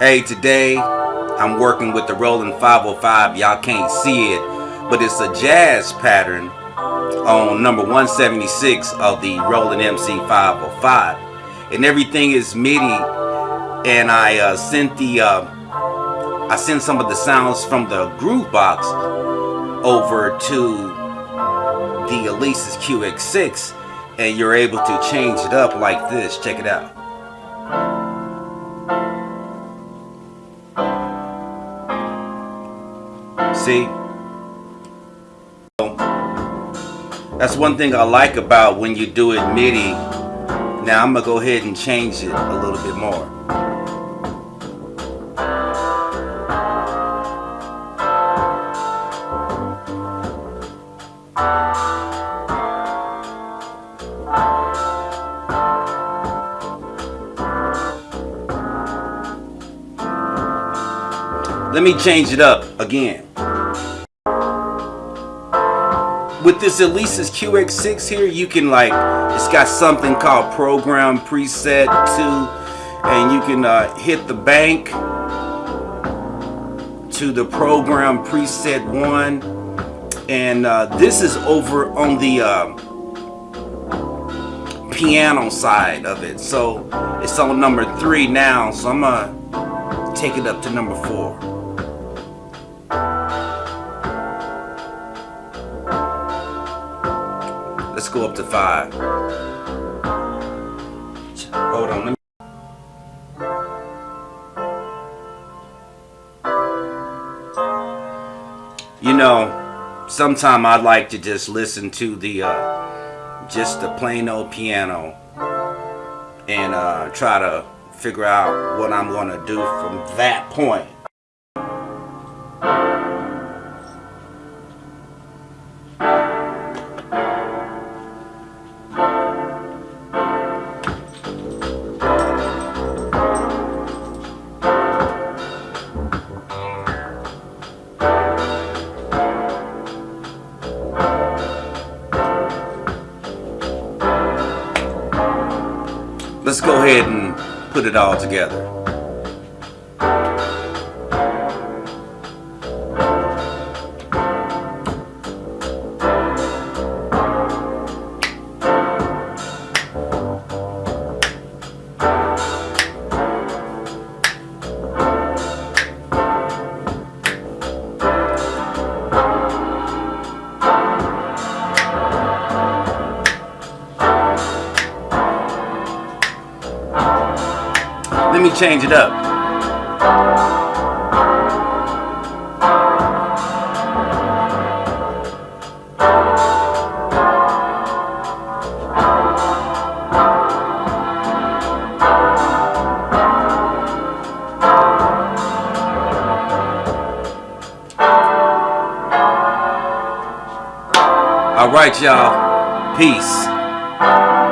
Hey, today I'm working with the Roland 505. Y'all can't see it, but it's a jazz pattern on number 176 of the Roland MC 505. And everything is MIDI. And I uh, sent the uh, I sent some of the sounds from the Groovebox over to the Alesis QX6 and you're able to change it up like this. Check it out. See? That's one thing I like about when you do it MIDI. Now I'm going to go ahead and change it a little bit more. Let me change it up again. With this Alesis QX6 here, you can like, it's got something called program preset 2 and you can uh, hit the bank to the program preset 1 and uh, this is over on the uh, piano side of it. So it's on number 3 now so I'm gonna take it up to number 4 Let's go up to five. Hold on. You know, sometime I'd like to just listen to the, uh, just the plain old piano and uh, try to figure out what I'm going to do from that point. Let's go ahead and put it all together. Let me change it up. All right, y'all. Peace.